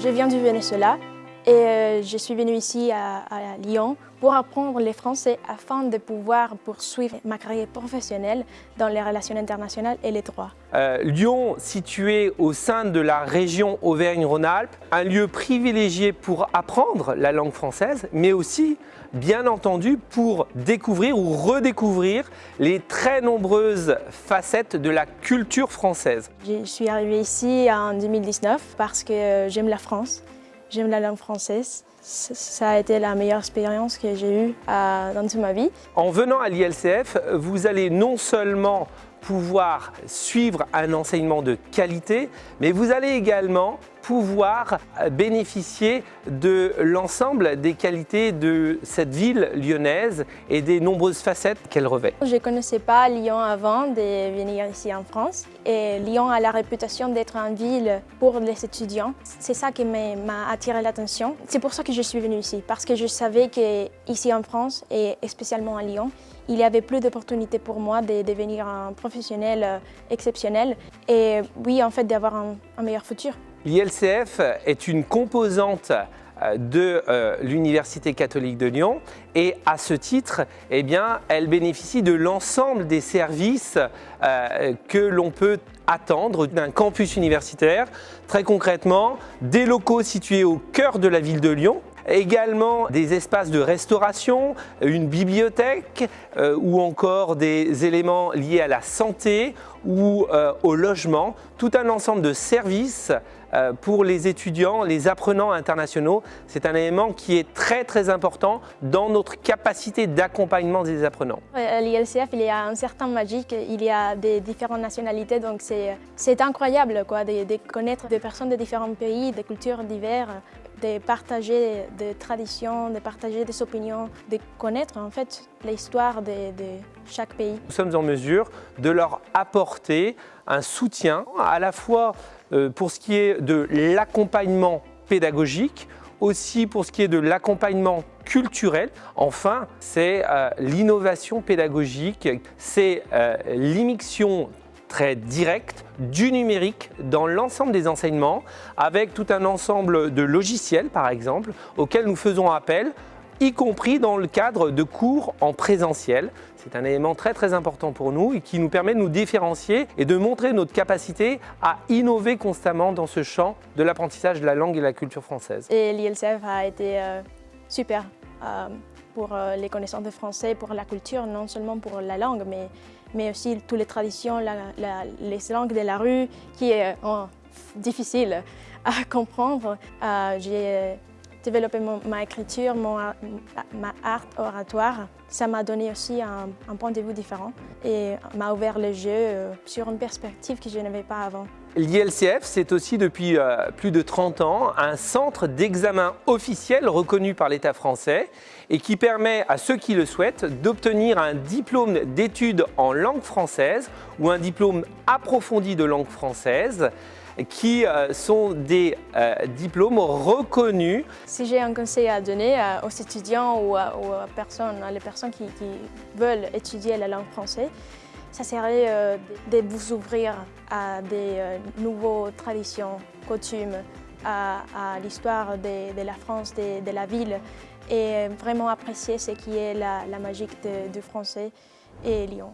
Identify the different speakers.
Speaker 1: Je viens du Venezuela et euh, je suis venue ici à, Lyon pour apprendre le français afin de pouvoir poursuivre ma carrière professionnelle dans les relations internationales et les droits.
Speaker 2: Euh, Lyon, situé au sein de la région Auvergne-Rhône-Alpes, un lieu privilégié pour apprendre la langue française, mais aussi, bien entendu, pour découvrir ou redécouvrir les très nombreuses facettes de la culture française.
Speaker 1: Je suis arrivée ici en 2019 parce que euh, j'aime la France. J'aime la langue française. Ça a été la meilleure expérience que j'ai eue dans toute ma vie.
Speaker 2: En venant à l'ILCF, vous allez non seulement pouvoir suivre un enseignement de qualité, mais vous allez également pouvoir bénéficier de l'ensemble des qualités de cette ville lyonnaise et des nombreuses facettes qu'elle revêt.
Speaker 1: Je ne connaissais pas Lyon avant de venir ici en France et Lyon a la réputation d'être une ville pour les étudiants. C'est ça qui m'a attiré l'attention. C'est pour ça que je suis venue ici, parce que je savais qu'ici en France et spécialement à Lyon, il y avait plus d'opportunités pour moi de devenir un professionnel euh, exceptionnel et oui, en fait, d'avoir un, meilleur futur.
Speaker 2: L'ILCF est une composante euh, de euh, l'Université catholique de Lyon et à ce titre, eh elle bénéficie de l'ensemble des services que l'on peut attendre d'un campus universitaire. Très concrètement, des locaux situés au cœur de la ville de Lyon, Également des espaces de restauration, une bibliothèque euh, ou encore des éléments liés à la santé ou euh, au logement. Tout un ensemble de services euh, pour les étudiants, les apprenants internationaux. C'est un élément qui est très très important dans notre capacité d'accompagnement des apprenants.
Speaker 1: L'ILCF, il y a un certain magique, il y a des différentes nationalités, donc c'est incroyable quoi, de connaître des personnes de différents pays, des cultures diverses de partager des traditions, de partager des opinions, de connaître en fait l'histoire de, chaque pays.
Speaker 2: Nous sommes en mesure de leur apporter un soutien à la fois euh, pour ce qui est de l'accompagnement pédagogique, aussi pour ce qui est de l'accompagnement culturel. Enfin, c'est euh, l'innovation pédagogique, c'est euh, l'immixion très direct du numérique dans l'ensemble des enseignements avec tout un ensemble de logiciels par exemple auxquels nous faisons appel y compris dans le cadre de cours en présentiel. C'est un élément très très important pour nous et qui nous permet de nous différencier et de montrer notre capacité à innover constamment dans ce champ de l'apprentissage de la langue et de la culture française.
Speaker 1: Et l'ILCF a été euh, super euh, pour euh, les connaissances de français, pour la culture, non seulement pour la langue, mais mais aussi toutes les traditions, les langues de la rue qui est oh, difficile à comprendre. Euh, j'ai développé ma écriture, mon, ma art oratoire. Ça m'a donné aussi un, point de vue différent et m'a ouvert yeux euh, sur une perspective que je n'avais pas avant.
Speaker 2: L'ILCF, c'est aussi depuis euh, plus de 30 ans un centre d'examen officiel reconnu par l'État français et qui permet à ceux qui le souhaitent d'obtenir un diplôme d'études en langue française ou un diplôme approfondi de langue française qui euh, sont des euh, diplômes reconnus.
Speaker 1: Si j'ai un conseil à donner aux étudiants ou, aux personnes, les personnes qui, veulent étudier la langue française, ça serait de vous ouvrir à des nouvelles traditions, coutumes, à, l'histoire de, la France, de, la ville et vraiment apprécier ce qui est la, magie du français et Lyon.